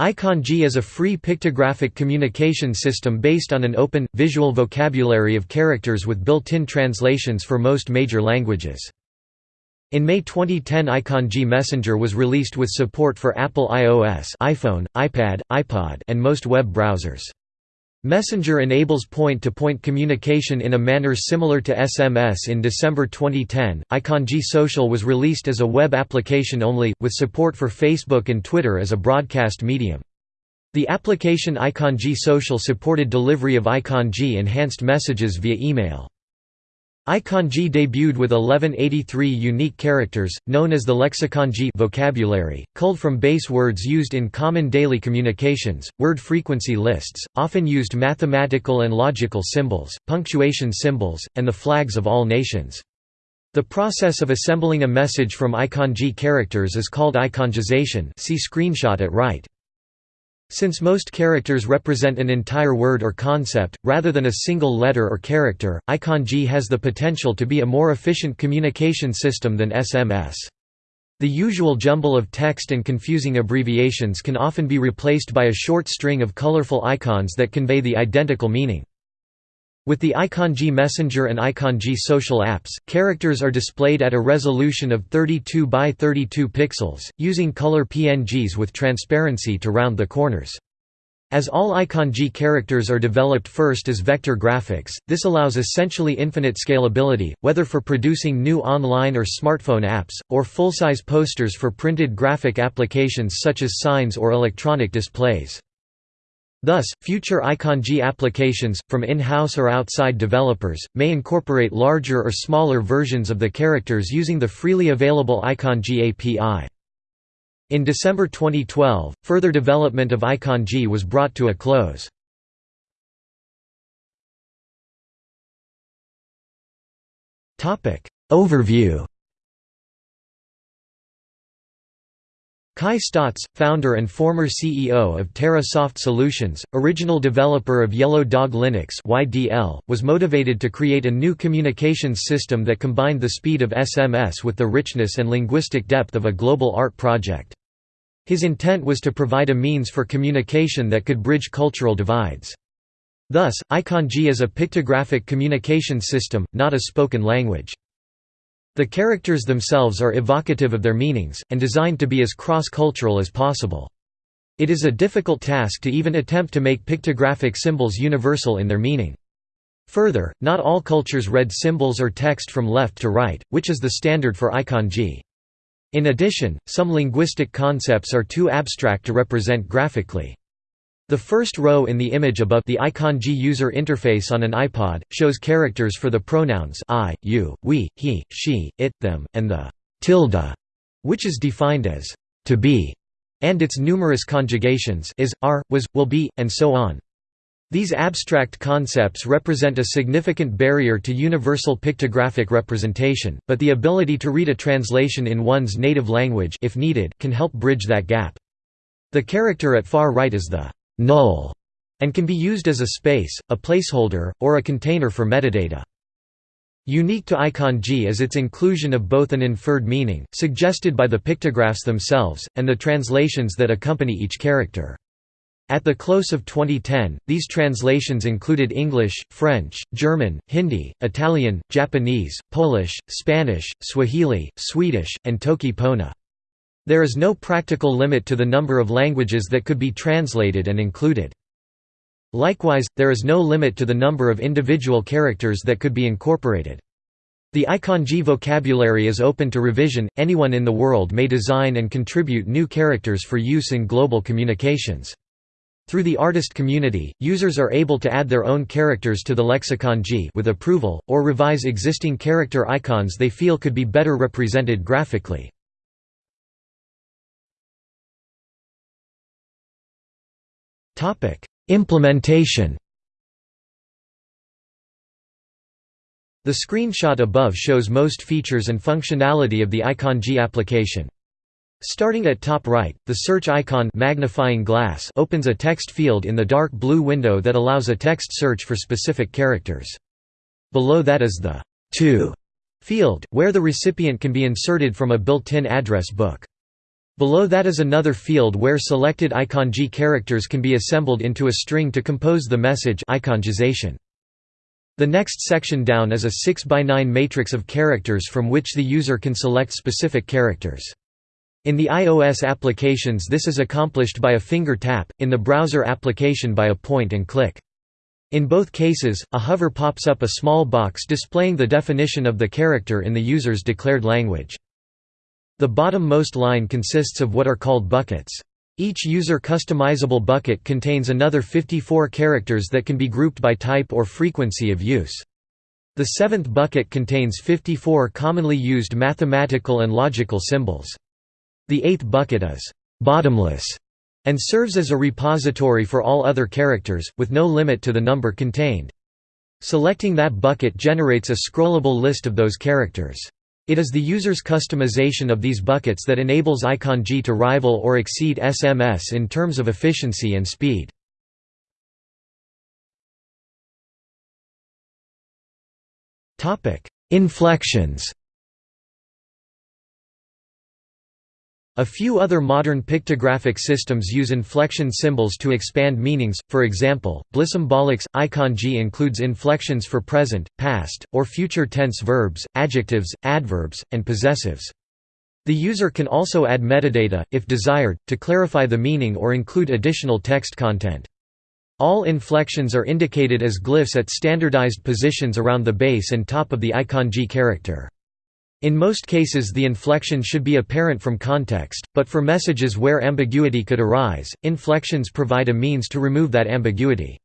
iConji is a free pictographic communication system based on an open, visual vocabulary of characters with built-in translations for most major languages. In May 2010 iConji Messenger was released with support for Apple iOS iPhone, iPad, iPod and most web browsers. Messenger enables point-to-point -point communication in a manner similar to SMS in December 2010. iConji Social was released as a web application only, with support for Facebook and Twitter as a broadcast medium. The application iConji Social supported delivery of iConji enhanced messages via email. iConji debuted with 1183 unique characters, known as the lexiconji vocabulary, culled from base words used in common daily communications, word frequency lists, often used mathematical and logical symbols, punctuation symbols, and the flags of all nations. The process of assembling a message from iConji characters is called iConjization see screenshot at right. Since most characters represent an entire word or concept, rather than a single letter or character, iConji has the potential to be a more efficient communication system than SMS. The usual jumble of text and confusing abbreviations can often be replaced by a short string of colorful icons that convey the identical meaning. With the iConji Messenger and iConji social apps, characters are displayed at a resolution of 32 by 32 pixels, using color PNGs with transparency to round the corners. As all iConji characters are developed first as vector graphics, this allows essentially infinite scalability, whether for producing new online or smartphone apps, or full-size posters for printed graphic applications such as signs or electronic displays. Thus, future iConji applications, from in-house or outside developers, may incorporate larger or smaller versions of the characters using the freely available iConji API. In December 2012, further development of iConji was brought to a close. Overview Kai Staats, founder and former CEO of TerraSoft Solutions, original developer of Yellow Dog Linux (YDL), was motivated to create a new communications system that combined the speed of SMS with the richness and linguistic depth of a global art project. His intent was to provide a means for communication that could bridge cultural divides. Thus, iConji is a pictographic communication system, not a spoken language. The characters themselves are evocative of their meanings, and designed to be as cross-cultural as possible. It is a difficult task to even attempt to make pictographic symbols universal in their meaning. Further, not all cultures read symbols or text from left to right, which is the standard for iConji. In addition, some linguistic concepts are too abstract to represent graphically. The first row in the image above the iConji user interface on an iPod, shows characters for the pronouns I, you, we, he, she, it, them, and the tilde, which is defined as to be, and its numerous conjugations is, are, was, will be, and so on. These abstract concepts represent a significant barrier to universal pictographic representation, but the ability to read a translation in one's native language if needed can help bridge that gap. The character at far right is the null, and can be used as a space, a placeholder, or a container for metadata. Unique to iConji is its inclusion of both an inferred meaning, suggested by the pictographs themselves, and the translations that accompany each character. At the close of 2010, these translations included English, French, German, Hindi, Italian, Japanese, Polish, Spanish, Swahili, Swedish, and Toki Pona. There is no practical limit to the number of languages that could be translated and included. Likewise, there is no limit to the number of individual characters that could be incorporated. The iConji vocabulary is open to revision, anyone in the world may design and contribute new characters for use in global communications. Through the artist community, users are able to add their own characters to the lexiconji with approval, or revise existing character icons they feel could be better represented graphically. Implementation The screenshot above shows most features and functionality of the iConji application. Starting at top right, the search icon magnifying glass opens a text field in the dark blue window that allows a text search for specific characters. Below that is the to field, where the recipient can be inserted from a built-in address book. Below that is another field where selected iConji characters can be assembled into a string to compose the message iConjization. The next section down is a 6 by 9 matrix of characters from which the user can select specific characters. In the iOS applications this is accomplished by a finger tap, in the browser application by a point and click. In both cases, a hover pops up a small box displaying the definition of the character in the user's declared language. The bottom-most line consists of what are called buckets. Each user customizable bucket contains another 54 characters that can be grouped by type or frequency of use. The seventh bucket contains 54 commonly used mathematical and logical symbols. The eighth bucket is «bottomless» and serves as a repository for all other characters, with no limit to the number contained. Selecting that bucket generates a scrollable list of those characters. It is the user's customization of these buckets that enables iConji to rival or exceed SMS in terms of efficiency and speed. Inflections A few other modern pictographic systems use inflection symbols to expand meanings, for example, Blissymbolics. iConji includes inflections for present, past, or future tense verbs, adjectives, adverbs, and possessives. The user can also add metadata, if desired, to clarify the meaning or include additional text content. All inflections are indicated as glyphs at standardized positions around the base and top of the iConji character. In most cases the inflection should be apparent from context, but for messages where ambiguity could arise, inflections provide a means to remove that ambiguity.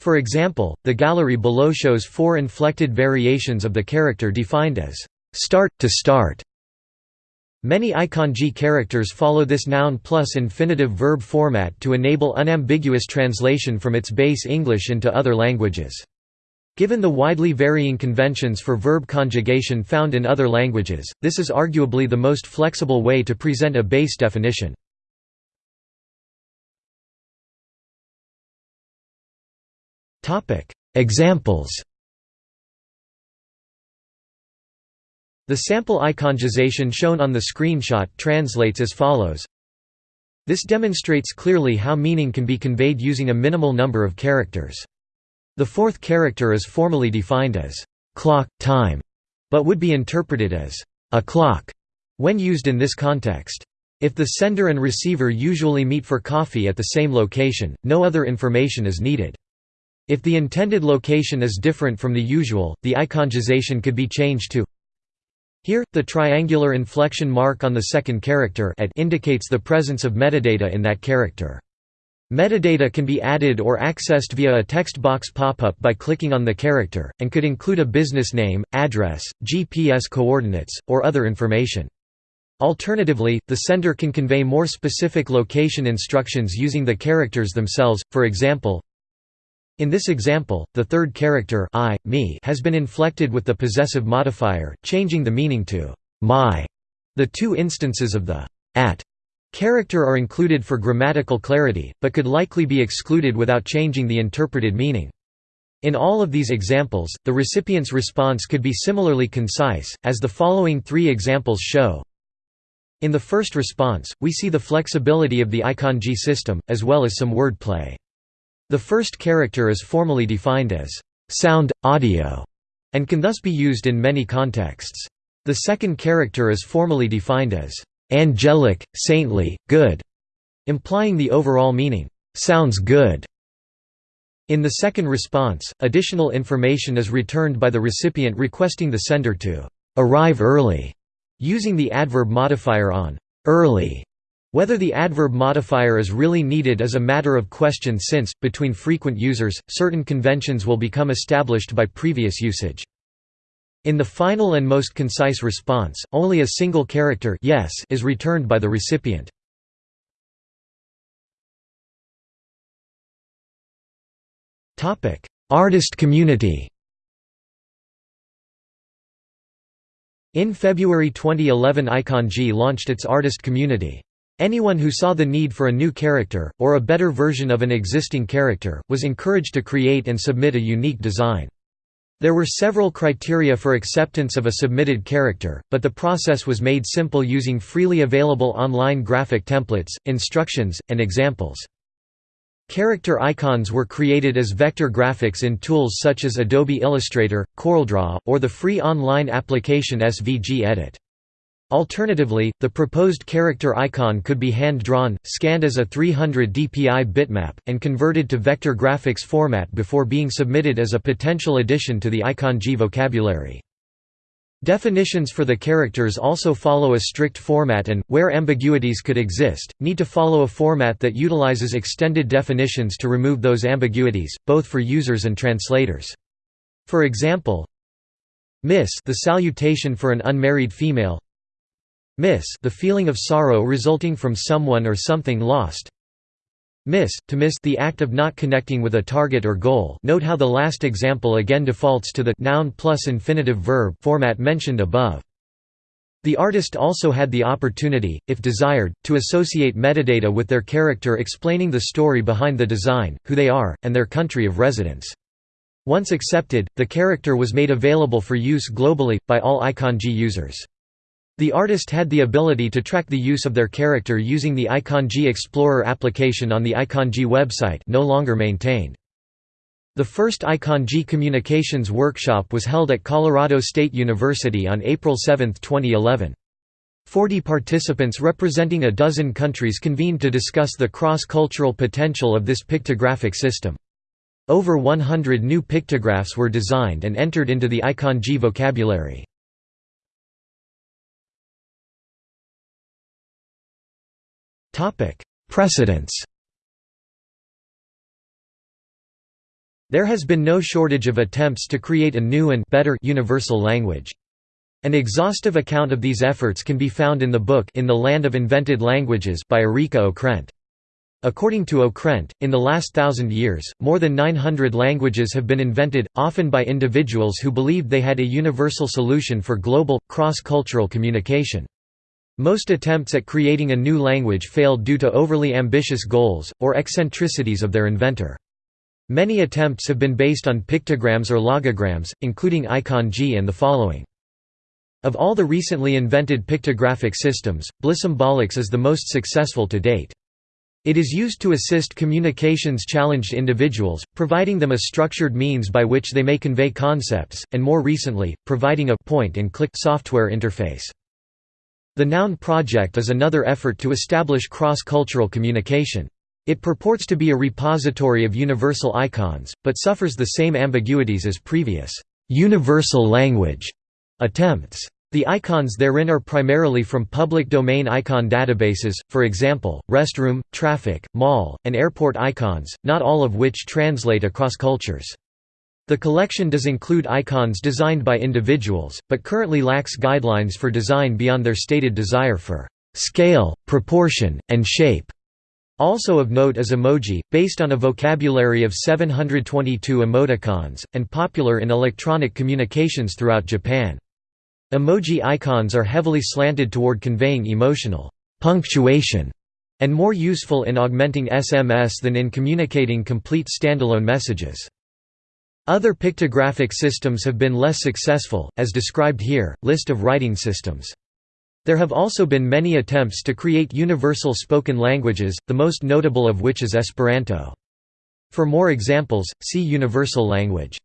For example, the gallery below shows four inflected variations of the character defined as start to start. Many iConji characters follow this noun plus infinitive verb format to enable unambiguous translation from its base English into other languages. Given the widely varying conventions for verb conjugation found in other languages, this is arguably the most flexible way to present a base definition. Examples The sample iConjization shown on the screenshot translates as follows This demonstrates clearly how meaning can be conveyed using a minimal number of characters. The fourth character is formally defined as clock, time, but would be interpreted as a clock when used in this context. If the sender and receiver usually meet for coffee at the same location, no other information is needed. If the intended location is different from the usual, the iConjization could be changed to here, the triangular inflection mark on the second character at indicates the presence of metadata in that character. Metadata can be added or accessed via a text box pop-up by clicking on the character, and could include a business name, address, GPS coordinates, or other information. Alternatively, the sender can convey more specific location instructions using the characters themselves, for example, in this example, the third character I, me has been inflected with the possessive modifier, changing the meaning to my. The two instances of the at Character are included for grammatical clarity, but could likely be excluded without changing the interpreted meaning. In all of these examples, the recipient's response could be similarly concise, as the following three examples show. In the first response, we see the flexibility of the iConji system, as well as some wordplay. The first character is formally defined as sound, audio, and can thus be used in many contexts. The second character is formally defined as angelic, saintly, good, implying the overall meaning, sounds good. In the second response, additional information is returned by the recipient requesting the sender to arrive early, using the adverb modifier on early. Whether the adverb modifier is really needed is a matter of question since, between frequent users, certain conventions will become established by previous usage. In the final and most concise response, only a single character yes is returned by the recipient. Artist community In February 2011 iConji launched its artist community. Anyone who saw the need for a new character, or a better version of an existing character, was encouraged to create and submit a unique design. There were several criteria for acceptance of a submitted character, but the process was made simple using freely available online graphic templates, instructions, and examples. Character icons were created as vector graphics in tools such as Adobe Illustrator, CorelDRAW, or the free online application SVG Edit. Alternatively, the proposed character icon could be hand-drawn, scanned as a 300 dpi bitmap, and converted to vector graphics format before being submitted as a potential addition to the iConji vocabulary. Definitions for the characters also follow a strict format and, where ambiguities could exist, need to follow a format that utilizes extended definitions to remove those ambiguities, both for users and translators. For example, Miss the salutation for an unmarried female Miss the feeling of sorrow resulting from someone or something lost Miss, to miss the act of not connecting with a target or goal note how the last example again defaults to the noun plus infinitive verb format mentioned above. The artist also had the opportunity, if desired, to associate metadata with their character explaining the story behind the design, who they are, and their country of residence. Once accepted, the character was made available for use globally, by all iConji users. The artist had the ability to track the use of their character using the iConji Explorer application on the iConji website no longer maintained. The first iConji Communications Workshop was held at Colorado State University on April 7, 2011. Forty participants representing a dozen countries convened to discuss the cross-cultural potential of this pictographic system. Over 100 new pictographs were designed and entered into the iConji vocabulary. Precedents There has been no shortage of attempts to create a new and better universal language. An exhaustive account of these efforts can be found in the book In the Land of Invented Languages by Erika Okrent. According to Okrent, in the last thousand years, more than 900 languages have been invented, often by individuals who believed they had a universal solution for global, cross-cultural communication. Most attempts at creating a new language failed due to overly ambitious goals, or eccentricities of their inventor. Many attempts have been based on pictograms or logograms, including iConji and the following. Of all the recently invented pictographic systems, Blissymbolics is the most successful to date. It is used to assist communications-challenged individuals, providing them a structured means by which they may convey concepts, and more recently, providing a point-and-click software interface. The Noun Project is another effort to establish cross-cultural communication. It purports to be a repository of universal icons, but suffers the same ambiguities as previous «universal language» attempts. The icons therein are primarily from public domain icon databases, for example, restroom, traffic, mall, and airport icons, not all of which translate across cultures. The collection does include icons designed by individuals, but currently lacks guidelines for design beyond their stated desire for scale, proportion, and shape. Also of note is emoji, based on a vocabulary of 722 emoticons, and popular in electronic communications throughout Japan. Emoji icons are heavily slanted toward conveying emotional punctuation and more useful in augmenting SMS than in communicating complete standalone messages. Other pictographic systems have been less successful, as described here, list of writing systems. There have also been many attempts to create universal spoken languages, the most notable of which is Esperanto. For more examples, see Universal language.